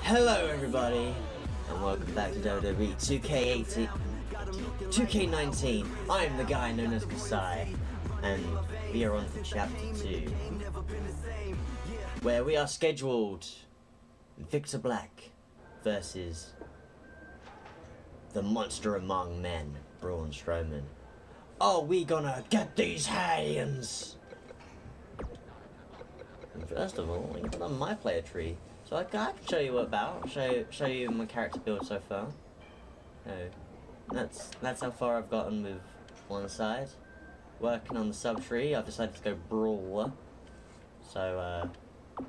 Hello everybody, and welcome back to WWE 2K18, 2K19. I am the guy known as Kasai, and we are on to chapter 2, where we are scheduled Victor Black versus the monster among men, Braun Strowman. Are we gonna get these hands? First of all, we got a my player tree. So I can show you what about, show show you my character build so far. So that's that's how far I've gotten with one side. Working on the sub tree, I've decided to go brawler. So uh,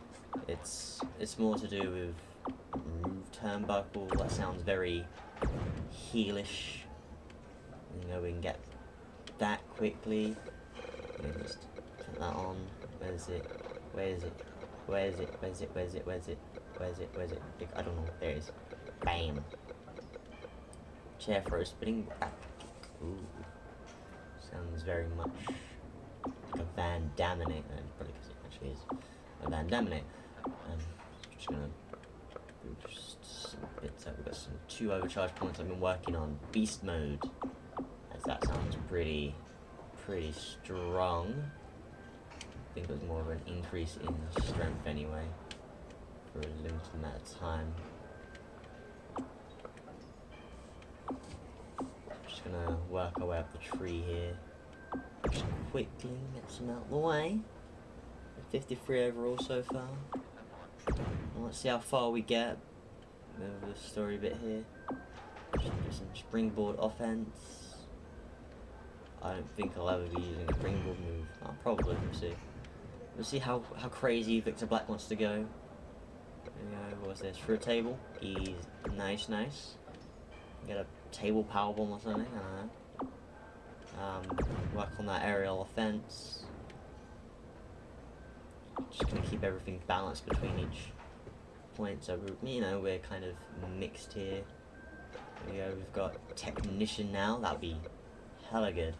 it's it's more to do with turnbuckle. That sounds very heelish. You know we can get that quickly. Just put that on. Where is it? Where is it? Where is it? Where is it? Where is it? Where is it? Where is it? Where is it? I don't know. There it is. Bam. Chair for a spinning. Ooh. Sounds very much like a Van Daminate. Uh, probably because it actually is a Van Daminate. Um, just gonna boost some bits out. We've got some two overcharge points I've been working on. Beast mode. As that sounds pretty, pretty strong I think it was more of an increase in strength anyway, for a limited amount of time. Just gonna work our way up the tree here. Just quickly get some out of the way. 53 overall so far. let's see how far we get. Over the story bit here. Just some springboard offense. I don't think I'll ever be using a springboard move. I'll probably, we'll see. We'll see how, how crazy Victor Black wants to go. There we go. What was this? A table? He's nice, nice. Get a table powerbomb or something. I don't know. Um, work on that aerial offense. Just gonna keep everything balanced between each point. So you know we're kind of mixed here. There we go. We've got technician now. That'll be hella good.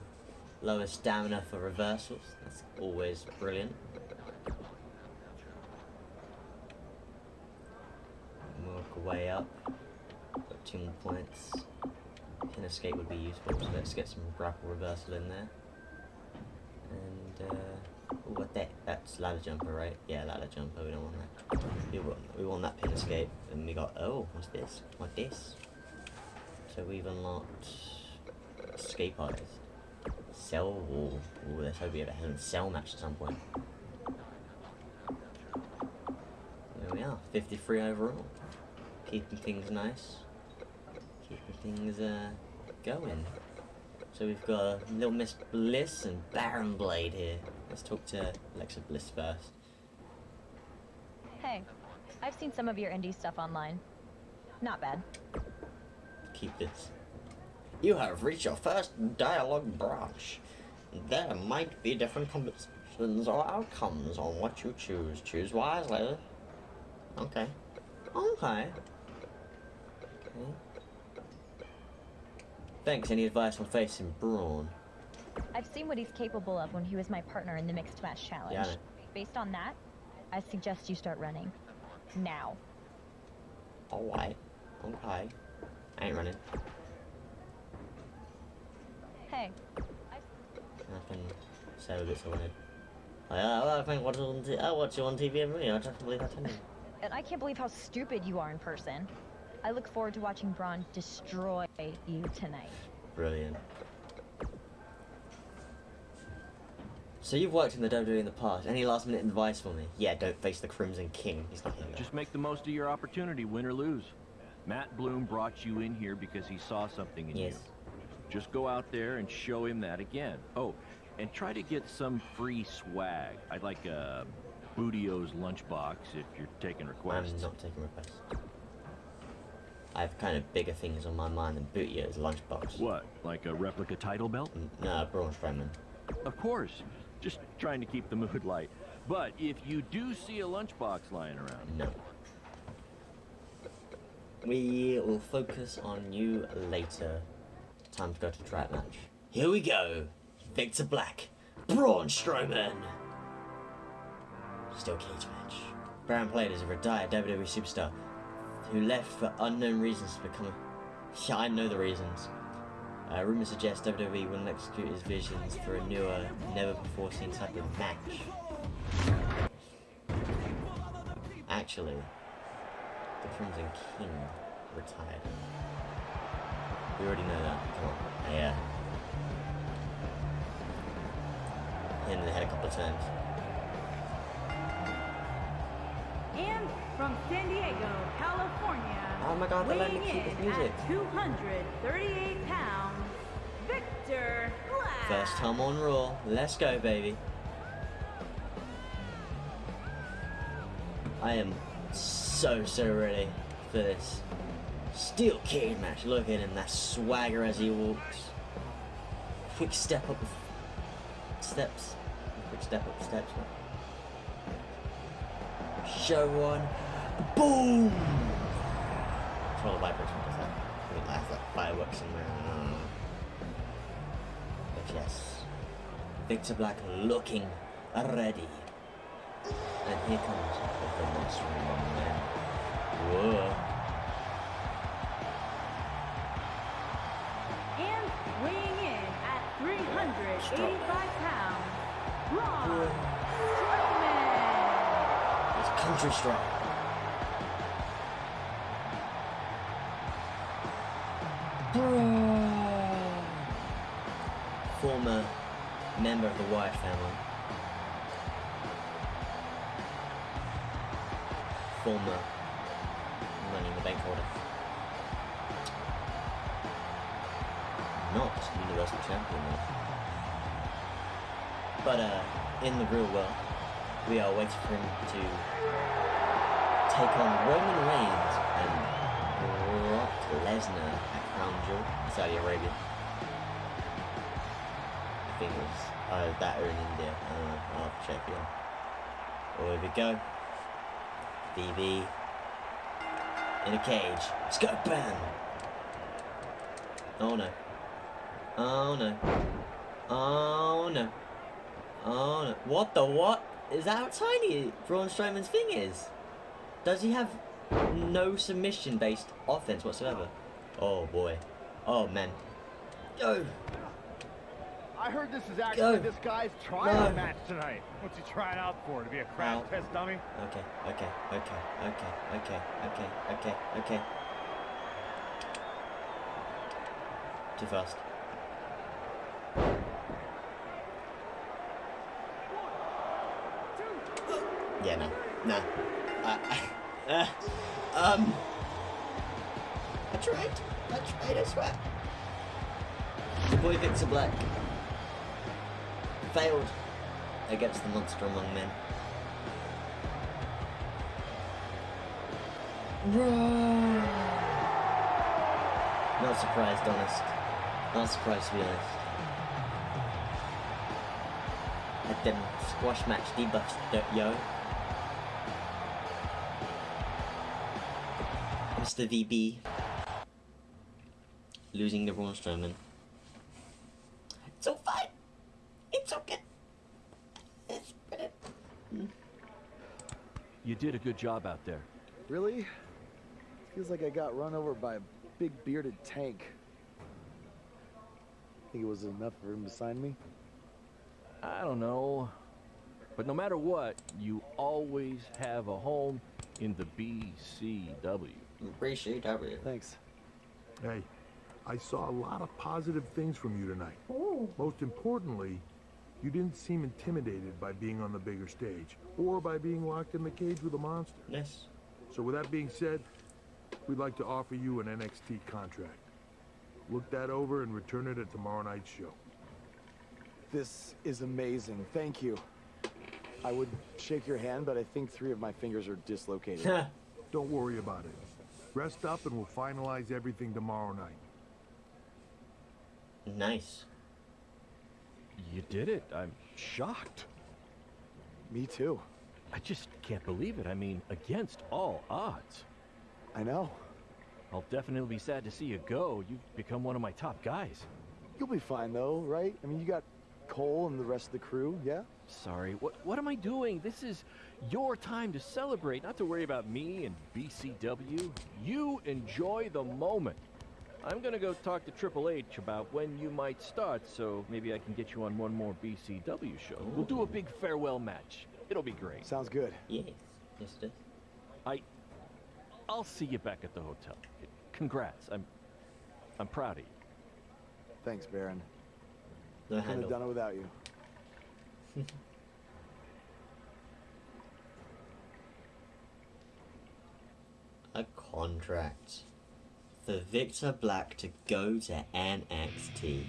Lower stamina for reversals. That's always brilliant. Work way up. Got two more points. Pin escape would be useful, so let's get some grapple reversal in there. And, uh, what that? That's ladder jumper, right? Yeah, ladder jumper, we don't want that. We want, we want that pin escape. And we got, oh, what's this? What this? So we've unlocked escape artist. Cell, ooh, ooh, let's hope we have a cell match at some point. There we are, 53 overall keeping things nice, keeping things uh, going. So we've got Little Miss Bliss and Baron Blade here. Let's talk to Alexa Bliss first. Hey, I've seen some of your indie stuff online. Not bad. Keep this. You have reached your first dialogue branch. There might be different combinations or outcomes on what you choose. Choose wisely. Okay. Okay. Thanks. Any advice on facing Braun? I've seen what he's capable of when he was my partner in the Mixed Match Challenge. Yeah, Based on that, I suggest you start running. Now. Alright. Okay. I ain't running. Hey. Say what it's on it. I, I think what's on t I watch you on TV every day. I just believe I you. And I can't believe how stupid you are in person. I look forward to watching Braun destroy you tonight. Brilliant. So you've worked in the WWE in the past. Any last minute advice for me? Yeah, don't face the Crimson King. He's not here. Just make the most of your opportunity, win or lose. Matt Bloom brought you in here because he saw something in yes. you. Just go out there and show him that again. Oh, and try to get some free swag. I'd like uh, a Booty-O's lunchbox if you're taking requests. I'm not taking requests. I have kind of bigger things on my mind than Booty-O's lunchbox. What, like a replica title belt? Mm, no, Braun Strowman. Of course. Just trying to keep the mood light. But if you do see a lunchbox lying around... No. We will focus on you later. Time to go to trap match. Here we go. Victor Black. Braun Strowman. Still cage match. Baron Blade is a retired WWE superstar who left for unknown reasons to become a. Yeah, I know the reasons. Uh, rumors suggest WWE will execute his visions for a newer, never before seen type of match. Actually, the Crimson King retired. We already know that. Come on. Yeah. Hit in the head a couple of times. And from San Diego, California. Oh my god, let me keep his in music. At 238 pounds, Victor Black. First time on Raw. Let's go, baby. I am so, so ready for this steel cage match. Look at him, that swagger as he walks. Quick step up the steps. Quick step up the steps. Show one. Boom! Control the vibration does that. I mean, that's like fireworks in there. But yes, Victor Black looking ready. And here comes the monster among men. Whoa. And weighing in at 385 pounds, Braun Strowman. It's country strong. Former member of the Wyatt family. Former Money in the Bank holder. Not Universal Champion though. But uh, in the real world, we are waiting for him to take on Roman Reigns and Brock Lesnar at Crown Jewel, Saudi Arabia. I think it was uh, that or in India. Know. I'll have to check it. Oh, here we go. BB in a cage. Let's go, bam! Oh no. Oh no. Oh no. Oh no. What the what? Is that how tiny Braun Strowman's thing is? Does he have no submission based offense whatsoever? Oh boy. Oh man. Go! I heard this is actually Go. this guy's trial No. match tonight. What's he trying out for? To be a crash Ow. test dummy? Okay, okay, okay, okay, okay, okay, okay, okay. Too fast. Yeah, no. No. Uh, uh, um. I tried. I tried, I swear. The boy Victor Black failed against the monster among men. Not surprised, honest. Not surprised, to be honest. Had them squash match debuffs, yo. Mr. VB. Losing the Braun Strowman. It's all fine. It's okay. It's brilliant. You did a good job out there. Really? Feels like I got run over by a big bearded tank. I think it was enough for him to sign me? I don't know. But no matter what, you always have a home in the BCW. Appreciate W. Thanks. Hey, I saw a lot of positive things from you tonight. Oh. Most importantly, you didn't seem intimidated by being on the bigger stage or by being locked in the cage with a monster. Yes. So with that being said, we'd like to offer you an NXT contract. Look that over and return it at tomorrow night's show. This is amazing. Thank you. I would shake your hand, but I think three of my fingers are dislocated. Don't worry about it. Rest up and we'll finalize everything tomorrow night. nice. You did it. I'm shocked. me too. I just can't believe it. I mean, against all odds. I know. I'll definitely be sad to see you go. You've become one of my top guys. You'll be fine though, right? I mean, you got Cole and the rest of the crew, yeah? Sorry, what, what am I doing? This is your time to celebrate, not to worry about me and BCW. You enjoy the moment. I'm gonna go talk to Triple H about when you might start, so maybe I can get you on one more BCW show. We'll do a big farewell match. It'll be great. Sounds good. Yes. Yes, it is. I, I'll see you back at the hotel. Congrats. I'm, I'm proud of you. Thanks, Baron. The Couldn't have done it without you. A contract for Victor Black to go to NXT.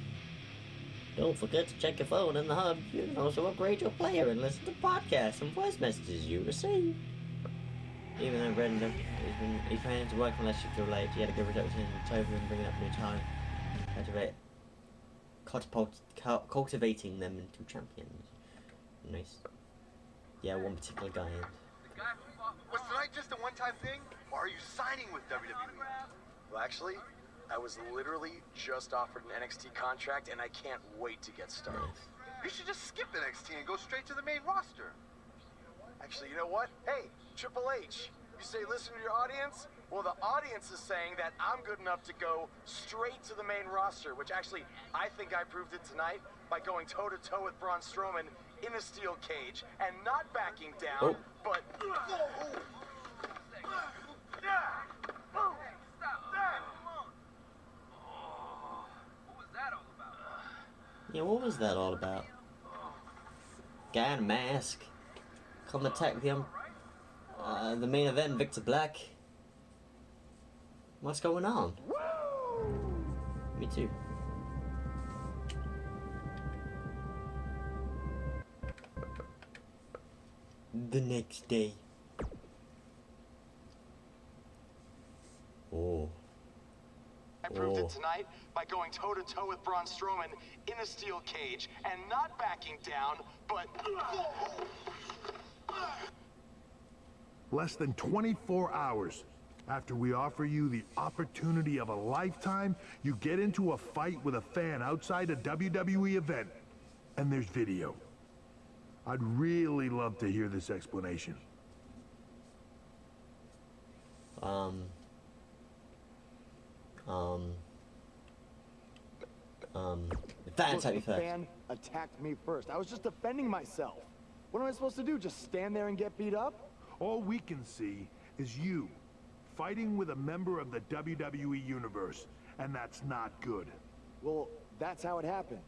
Don't forget to check your phone in the hub. You can also upgrade your player and listen to podcasts and voice messages you receive. Even though Brendan he's been he plans to work unless you feel late, he had a good reduction in October and bringing up new time. Cul- cultivating them into champions. Nice. Yeah, one particular guy. Was tonight just a one-time thing, or are you signing with WWE? Well, actually, I was literally just offered an NXT contract, and I can't wait to get started. Nice. You should just skip NXT and go straight to the main roster. Actually, you know what? Hey, Triple H, you say listen to your audience? Well, the audience is saying that I'm good enough to go straight to the main roster, which actually, I think I proved it tonight by going toe to toe with Braun Strowman in a steel cage and not backing down, Oh. but. Yeah, what was that all about? Guy in a mask. Come attack the um, uh, the main event, Victor Black. What's going on? Me too. The next day. Oh. I proved Oh. it tonight by going toe to toe with Braun Strowman in a steel cage and not backing down, but. Less than 24 hours after we offer you the opportunity of a lifetime, you get into a fight with a fan outside a WWE event. And there's video. I'd really love to hear this explanation. Um. Um. Um. Fan Look, attack me the first. fan attacked me first. I was just defending myself. What am I supposed to do? Just stand there and get beat up? All we can see is you fighting with a member of the WWE Universe, and that's not good. Well, that's how it happened.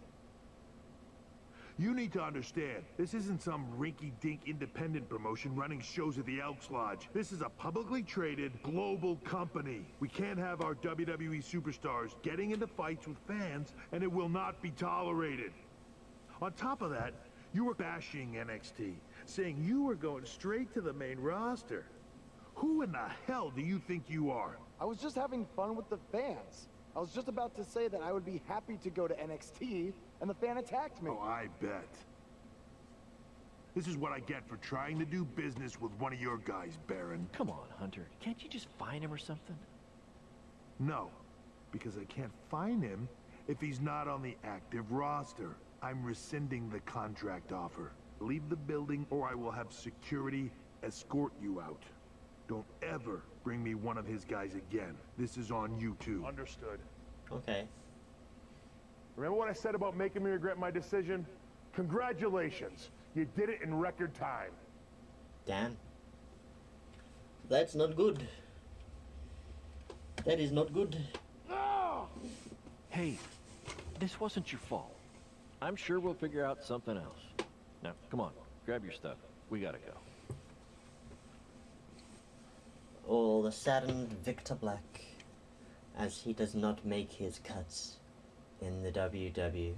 You need to understand, this isn't some rinky-dink independent promotion running shows at the Elks Lodge. This is a publicly traded global company. We can't have our WWE superstars getting into fights with fans, and it will not be tolerated. On top of that, you were bashing NXT, saying you were going straight to the main roster. Who in the hell do you think you are? I was just having fun with the fans. I was just about to say that I would be happy to go to NXT, and the fan attacked me. Oh, I bet. This is what I get for trying to do business with one of your guys, Baron. Come on, Hunter. Can't you just find him or something? No, because I can't find him if he's not on the active roster. I'm rescinding the contract offer. Leave the building or I will have security escort you out. Don't ever bring me one of his guys again. This is on you too. Understood. Okay. Remember what I said about making me regret my decision? Congratulations. You did it in record time. Dan. That's not good. That is not good. Hey, this wasn't your fault. I'm sure we'll figure out something else. Now, come on, grab your stuff. We gotta go. Oh, the saddened Victor Black, as he does not make his cuts in the E. WWE.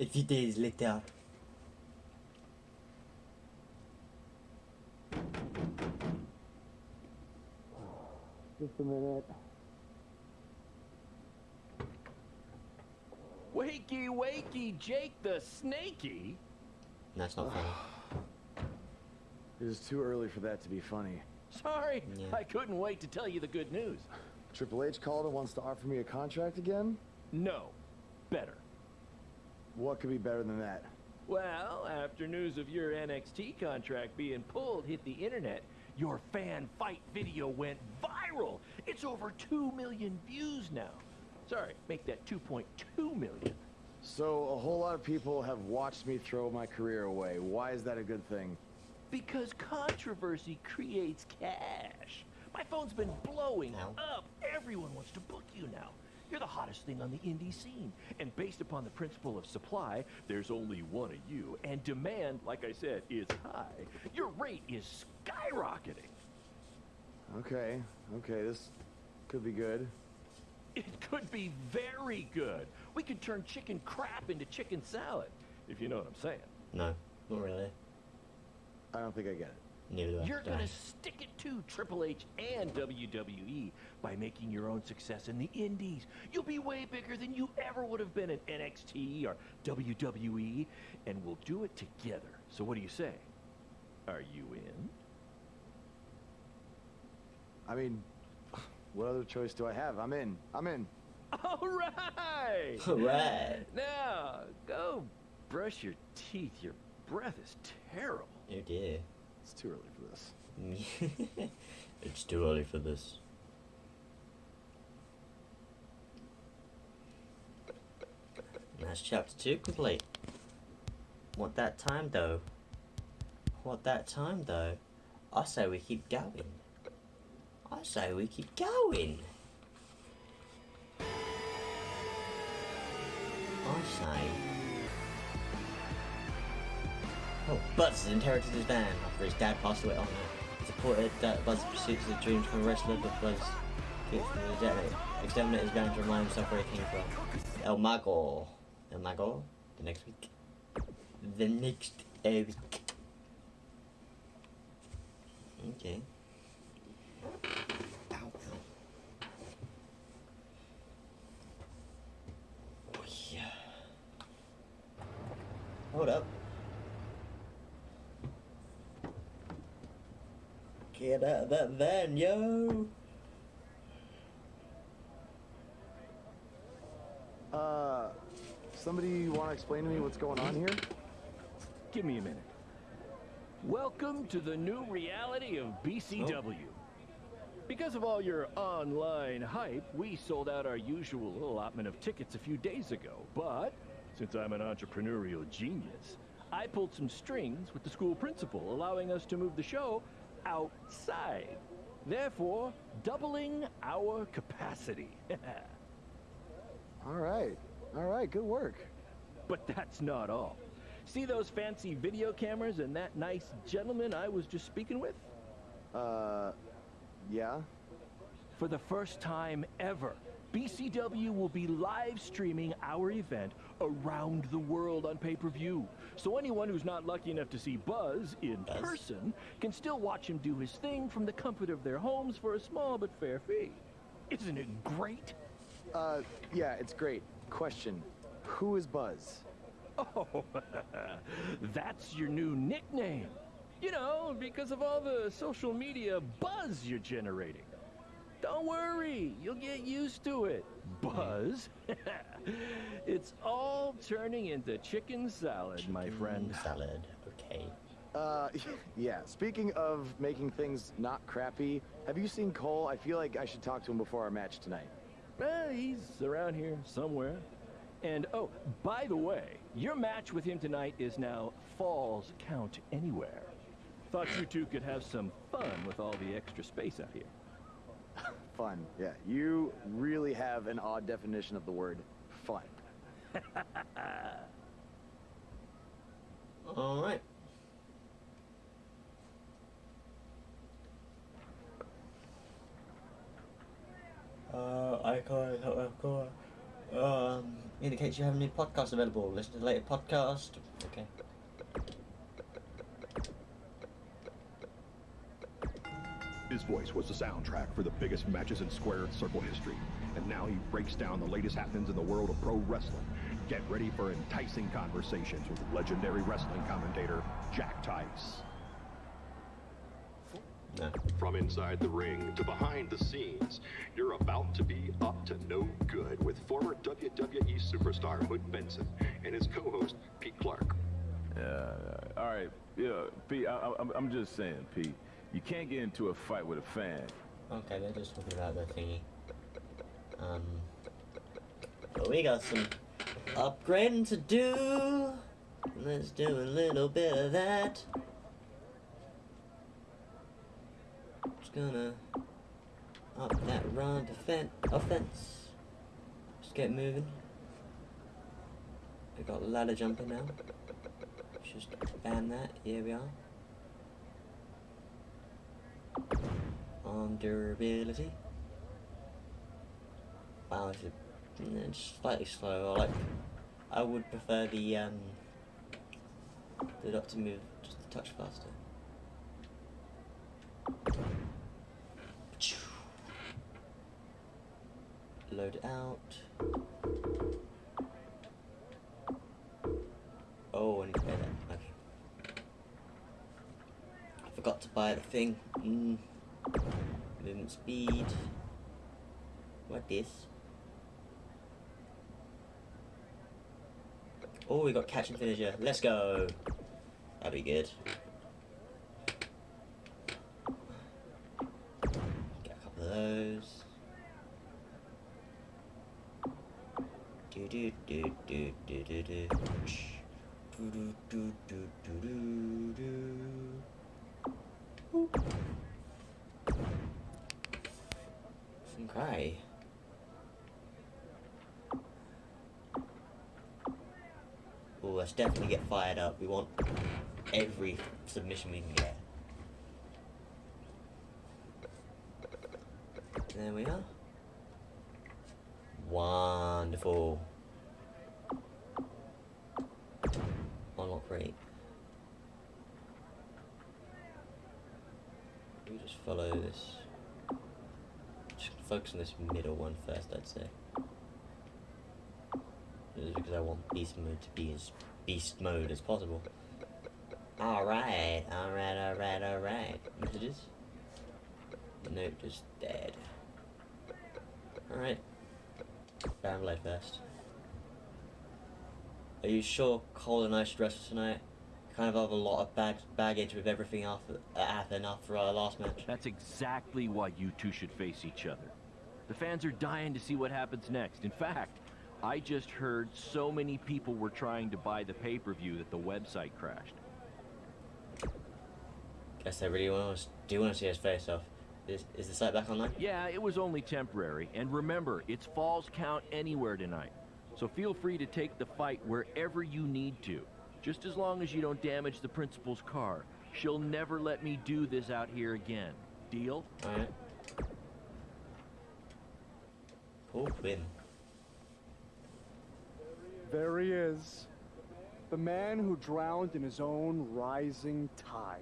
A few days later. Just a minute. Wakey, wakey, Jake the Snakey. That's not funny. It is too early for that to be funny. Sorry, Yeah. I couldn't wait to tell you the good news. Triple H called and wants to offer me a contract again? No, better. What could be better than that? Well, after news of your NXT contract being pulled hit the internet, your fan fight video went viral. It's over 2 million views now. Sorry, make that 2.2 million. So, a whole lot of people have watched me throw my career away. Why is that a good thing? Because controversy creates cash. My phone's been blowing Ow. up. Everyone wants to book you now. You're the hottest thing on the indie scene. And based upon the principle of supply, there's only one of you. And demand, like I said, is high. Your rate is skyrocketing. Okay, okay, this could be good. It could be very good. We could turn chicken crap into chicken salad, if you know what I'm saying. No, not really. I don't think I get it. Neither. You're gonna stick it to Triple H and WWE by making your own success in the indies. You'll be way bigger than you ever would have been in NXT or WWE, and we'll do it together. So what do you say? Are you in? I mean, what other choice do I have? I'm in. I'm in. All right. All right. now go brush your teeth. Your breath is terrible. Oh dear. It's too early for this. it's too early for this. That's chapter two complete. What that time though? What that time though? I say we keep going. I say we keep going. I say. Oh, Buzz has inherited his band after his dad passed away. Oh no. Supported that Buzz pursues his dreams from a wrestler, but Buzz gets from the exterminate. His band to remind himself where he came from. El Mago. El Mago? The next week. The next week. Okay. Oh, yeah. Hold up. Get out of that van, yo! Uh, somebody want to explain to me what's going on here? Give me a minute. Welcome to the new reality of BCW. Because of all your online hype, we sold out our usual allotment of tickets a few days ago. But since I'm an entrepreneurial genius, I pulled some strings with the school principal, allowing us to move the show outside. Therefore, doubling our capacity. All right. All right, good work. But that's not all. See those fancy video cameras and that nice gentleman I was just speaking with? Uh, yeah? For the first time ever, BCW will be live streaming our event around the world on pay-per-view. So anyone who's not lucky enough to see Buzz in person can still watch him do his thing from the comfort of their homes for a small but fair fee. Isn't it great? Uh, yeah, it's great. Question. Who is Buzz? Oh, that's your new nickname. You know, because of all the social media buzz you're generating. Don't worry, you'll get used to it. Buzz? it's all turning into chicken salad, my friend. Salad, okay. Uh, yeah, speaking of making things not crappy, have you seen Cole? I feel like I should talk to him before our match tonight. Eh, he's around here somewhere. And oh, by the way, your match with him tonight is now Falls Count Anywhere. Thought you two could have some fun with all the extra space out here. Fun. Yeah, you really have an odd definition of the word fun. Alright. Uh, I can't, I can't. Um, indicates you have a new podcast available. Listen to the latest podcast. Okay. His voice was the soundtrack for the biggest matches in square circle history. And now he breaks down the latest happenings in the world of pro wrestling. Get ready for enticing conversations with legendary wrestling commentator Jack Tice. No. From inside the ring to behind the scenes, you're about to be up to no good with former WWE superstar Hood Benson and his co-host Pete Clark. Yeah, uh, all right. Yeah, Pete, I, I, I'm- I'm just saying, Pete, you can't get into a fight with a fan. Okay, they're just talking about the thingy. Um, but we got some upgrading to do. Let's do a little bit of that. Just gonna up that run defense offense. Just get moving. We got ladder jumping now. Just ban that. Here we are. On durability. Wow, it's, a, it's slightly slow. I like. I would prefer the um. The dot to move just a touch faster. Load out. Oh, I need to. Okay. Forgot to buy the thing. Mm. Movement speed. What this? Oh, we got catch and finisher. Let's go. That'd be good. Get a couple of those. Do do do do do do do. Do do do do do do do. Okay. Oh, let's definitely get fired up. We want every submission we can get. There we are. Wonderful. Unlock rate. We just follow this. Just focus on this middle one first, I'd say. Just because I want beast mode to be as beast mode as possible. Alright, alright, alright, alright. Messages? Nope, just dead. Alright. Baron Blade first. Are you sure Cole and I should wrestle tonight? Kind of have a lot of bag baggage with everything after that happened after our last match. That's exactly why you two should face each other. The fans are dying to see what happens next. In fact, I just heard so many people were trying to buy the pay-per-view that the website crashed. Guess they really want us. Do you want to see us face off? Is, is the site back online? Yeah, it was only temporary. And remember, it's Falls Count anywhere tonight. So feel free to take the fight wherever you need to. Just as long as you don't damage the principal's car. She'll never let me do this out here again. Deal? Alright. Cool win. There he is. The man who drowned in his own rising tide.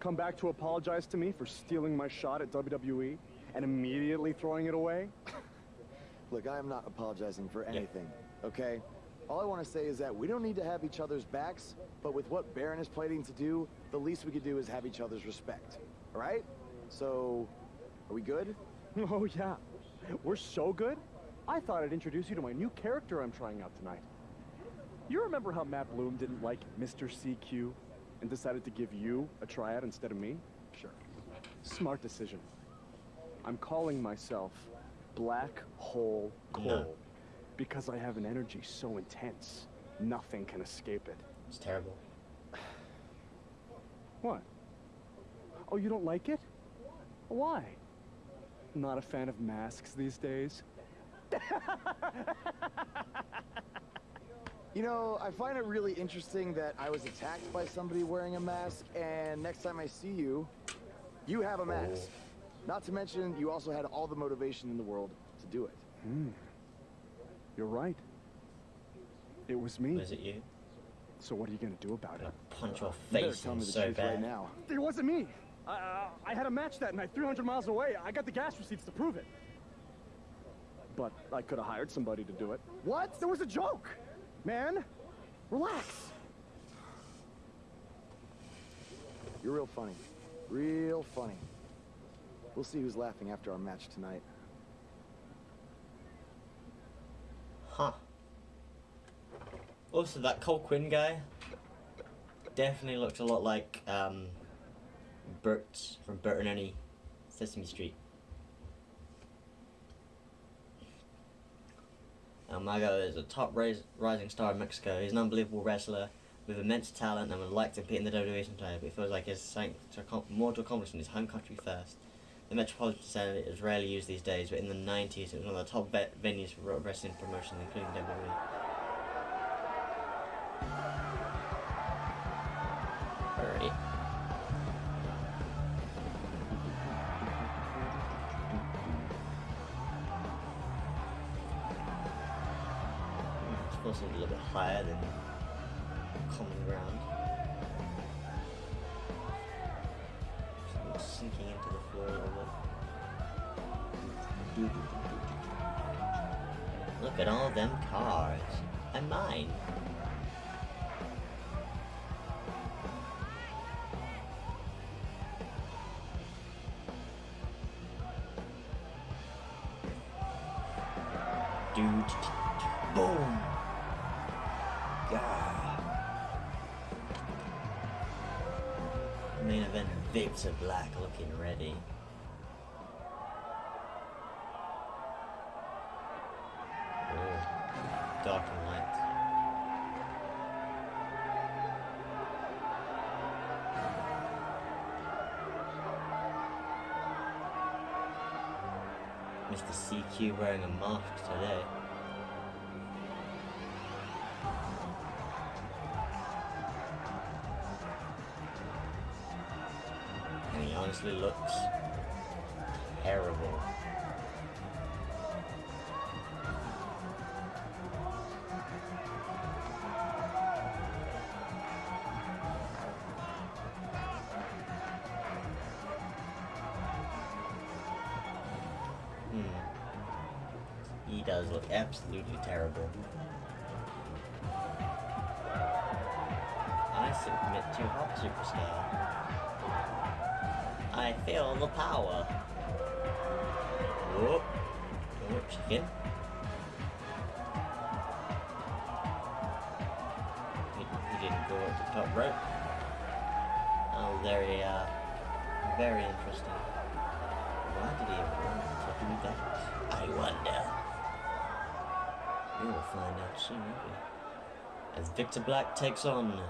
Come back to apologize to me for stealing my shot at WWE and immediately throwing it away? Look, I am not apologizing for anything, okay? All I want to say is that we don't need to have each other's backs, but with what Baron is planning to do, the least we could do is have each other's respect. All right? So, are we good? Oh, yeah. We're so good. I thought I'd introduce you to my new character I'm trying out tonight. You remember how Matt Bloom didn't like Mr. CQ and decided to give you a tryout instead of me? Sure. Smart decision. I'm calling myself Black Hole Cole No. Because I have an energy so intense, nothing can escape it. It's terrible. What? Oh, you don't like it? Why? Not a fan of masks these days? You know, I find it really interesting that I was attacked by somebody wearing a mask, and next time I see you, you have a mask. Not to mention, you also had all the motivation in the world to do it. Hmm. You're right. It was me. Was it you? So what are you gonna do about it? Punch your face tell in me the so truth bad. right now. It wasn't me. I, I, I had a match that night, 300 miles away. I got the gas receipts to prove it. But I could have hired somebody to do it. What? There was a joke. man. Relax. You're real funny. Real funny. We'll see who's laughing after our match tonight. Huh. Also, that Cole Quinn guy definitely looked a lot like um, Bert from Bert and Ernie Sesame Street. El Mago is a top rise, rising star in Mexico. He's an unbelievable wrestler with immense talent and would like to compete in the WWE sometime, but he feels like his something more to accomplish in his home country first. The Metropolitan Center is rarely used these days, but in the 90s it was one of the top ve- venues for wrestling promotions, including. WWE. Alright. Hmm, it's supposed to be a little bit higher than all them cars. And mine. Mr. CQ wearing a mask today. And he honestly looks terrible. Absolutely terrible. I submit to Hot Superstar. I feel the power. Whoop. Whoop, chicken. He, he didn't go up the top rope. Oh, very, very interesting. Why did he want to do that? I wonder. We will find out soon? As Victor Black takes on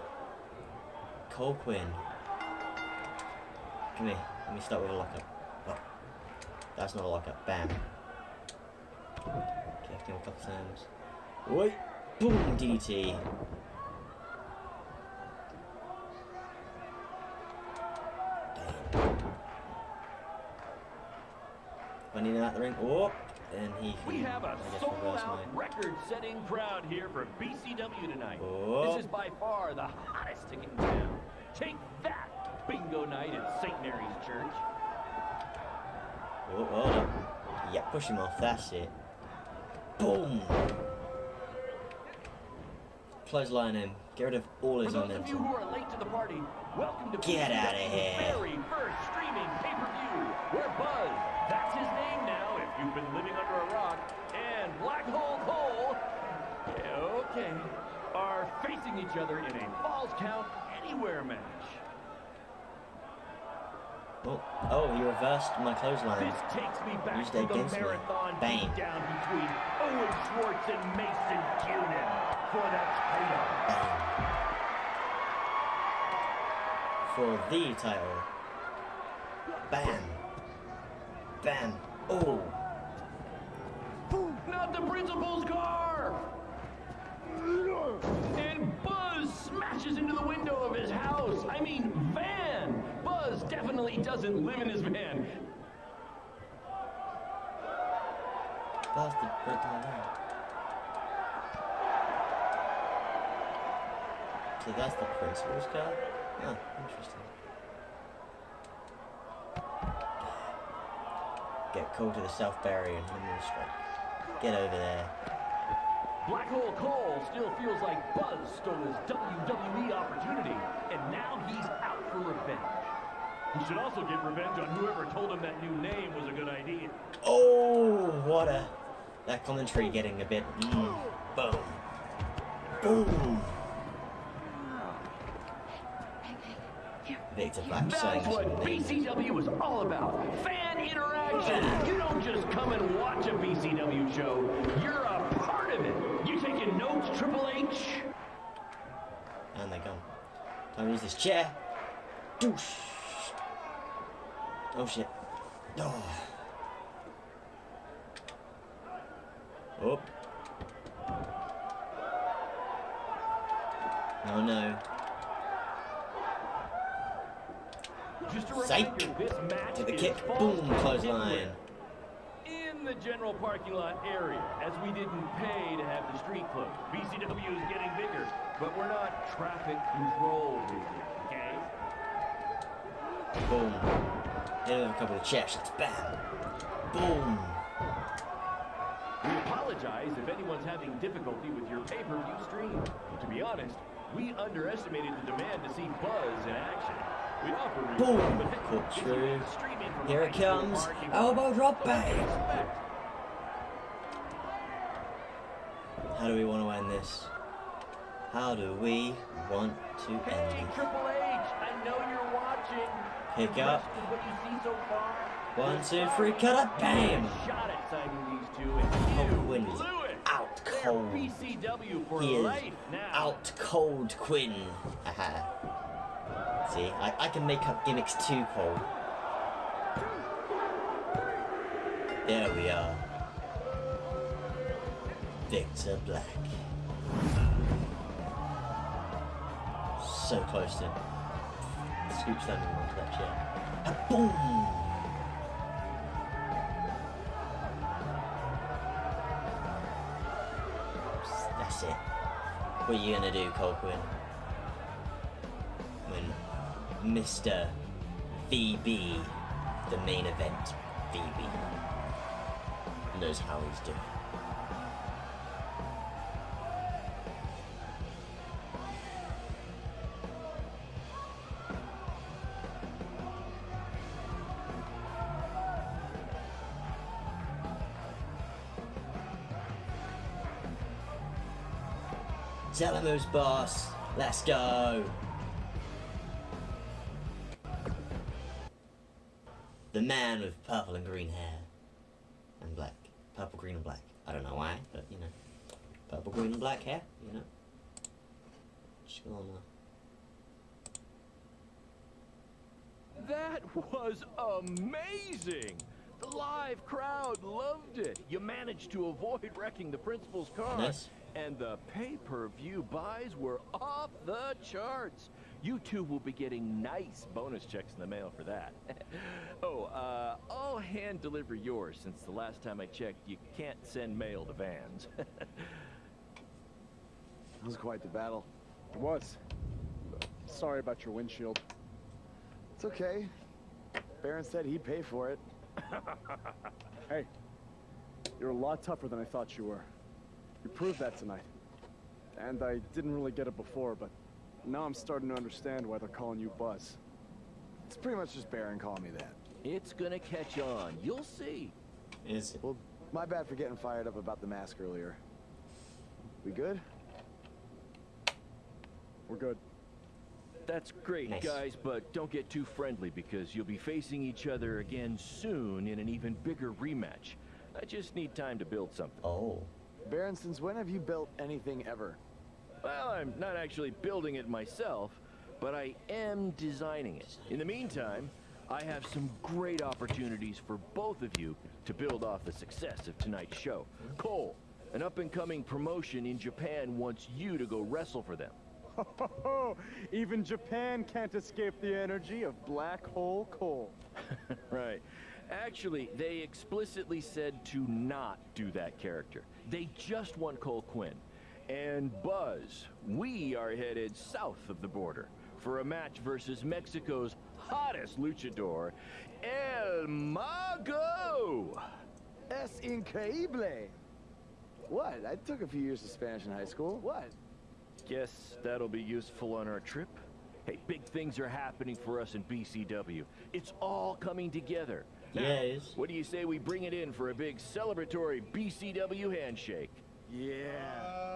Cole Quinn. Come here. Let me start with a lockup. Oh. That's not a lockup. Bam. Kicked him a couple times. Wait. Boom. DDT. Running out the ring. Oh. And he can, We have a I guess, reverse sold-out, record-setting crowd here for BCW tonight. Oh. This is by far the hottest ticket in town. Take that, bingo night at St. Mary's Church. Oh, hold. Yeah, push him off. That's it. Boom. Clothesline him. Get rid of all For his those of you who are late to the party, welcome to Get out BCW's here. very first streaming pay-per-view, where Buzz, you've been living under a rock, and Black Hole Cole, yeah, okay, are facing each other in a Falls Count Anywhere match. Oh, oh, he reversed my clothesline. This takes me back Used to the me. marathon Bang. down between Owen Schwartz and Mason Kiernan for the title. For the title. Bam. Bam. Oh. Not the principal's car! And Buzz smashes into the window of his house. I mean, van. Buzz definitely doesn't live in his van. So that's the principal's car? Oh, interesting. Get called to the South Barrier and with a strike. Get over there. Black Hole Cole still feels like Buzz stole his WWE opportunity, and now he's out for revenge. He should also get revenge on whoever told him that new name was a good idea. Oh, what a... That commentary getting a bit... Mm, boom. Boom. Victor Black saying That's what. BCW is all about. Fan interaction. You don't just come and watch a BCW show. You're a part of it. You taking notes, Triple H? And they're gone. Time to use this chair. Doosh. Oh shit. Oh. Oh. Oh no. Just a Psych. reminder, this match To the kick. Boom. Clothesline. in the general parking lot area, as we didn't pay to have the street closed. BCW is getting bigger, but we're not traffic control okay? Boom. Hit him a couple of chair shots. Bam. Boom. We apologize if anyone's having difficulty with your pay-per-view stream. To be honest, we underestimated the demand to see Buzz in action. We offer refunds, Boom. but heck, Cool if you true. stream it from Here it comes. Elbow drop what do you bang. How do we want to end this? How do we want to end Hey. Triple H, I know you're watching. Pick up. with what you see so far? One, two, three, cut up, bam! Shot at signing these two, and Quinn is out cold. He is out cold Quinn. See, I, I can make up gimmicks too cold. There we are. Victor Black. So close to scoop standing onto that chair. Boom! That's it. What are you gonna do? When Mr. VB, the main event VB, knows how he's doing. Who's boss. Let's go. Man with purple and green hair. And black. Purple, green, and black. I don't know why, but you know. Purple, green, and black hair, you know. Just gonna. That was amazing! The live crowd loved it. You managed to avoid wrecking the principal's car. Nice. And the pay-per-view buys were off the charts. You two will be getting nice bonus checks in the mail for that. oh, uh, I'll hand deliver yours since the last time I checked, you can't send mail to vans. It was quite the battle. It was. Sorry about your windshield. It's okay. Baron said he'd pay for it. Hey, you're a lot tougher than I thought you were. You proved that tonight. And I didn't really get it before, but now I'm starting to understand why they're calling you Buzz. It's pretty much just Baron calling me that. it's gonna catch on. You'll see. Is it? Well, my bad for getting fired up about the mask earlier. We good? We're good. That's great, Nice. guys, but don't get too friendly because you'll be facing each other again soon in an even bigger rematch. I just need time to build something. Oh. Baron, since when have you built anything ever? Well, I'm not actually building it myself, but I am designing it. In the meantime, I have some great opportunities for both of you to build off the success of tonight's show. Cole, an up-and-coming promotion in Japan wants you to go wrestle for them. Even Japan can't escape the energy of Black Hole Cole. right. Actually, they explicitly said to not do that character. They just want Cole Quinn. And Buzz, we are headed south of the border for a match versus Mexico's hottest luchador, El Mago. Es increíble! What? I took a few years of Spanish in high school. What? Guess that'll be useful on our trip. Hey, big things are happening for us in BCW. It's all coming together. Now, Yes. What do you say we bring it in for a big celebratory BCW handshake? Yeah.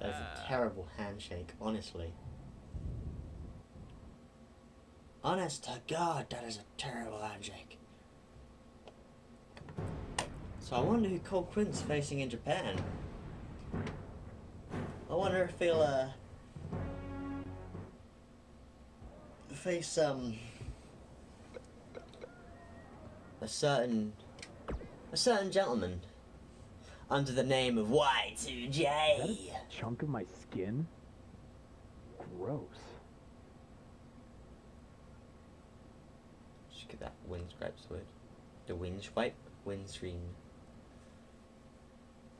That's a terrible handshake, honestly. Honest to God, that is a terrible handshake. So I wonder who Cole Quinn's facing in Japan. I wonder if he'll uh, face um a certain a certain gentleman under the name of Y2J. Chunk of my skin? Gross. Just get that windscrape word. The windswipe, windscreen.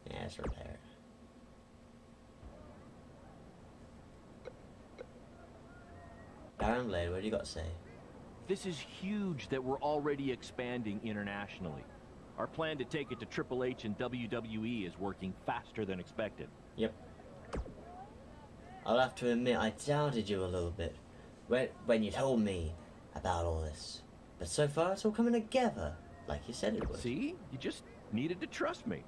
Yeah, it's repair. Baron Blade, what do you got to say? This is huge that we're already expanding internationally. Our plan to take it to Triple H and WWE is working faster than expected. Yep. I'll have to admit I doubted you a little bit when, when you told me about all this. But so far it's all coming together, like you said it would. See? You just needed to trust me.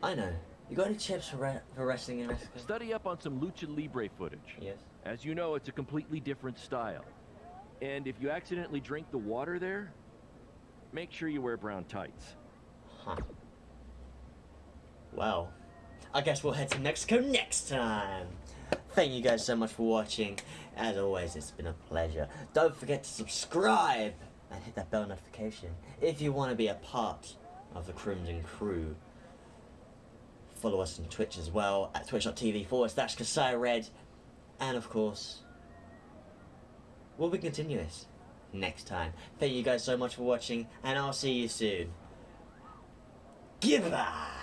I know. You got any tips for, for wrestling in Mexico? Study up on some lucha libre footage. Yes. As you know, it's a completely different style. And if you accidentally drink the water there, make sure you wear brown tights. Huh. Well, I guess we'll head to Mexico next time. Thank you guys so much for watching. As always, it's been a pleasure. Don't forget to subscribe and hit that bell notification if you want to be a part of the Crimson Crew. Follow us on Twitch as well at twitch.tv forward slash Kasai Red. And of course, we'll be continuing this next time. Thank you guys so much for watching, and I'll see you soon. Goodbye!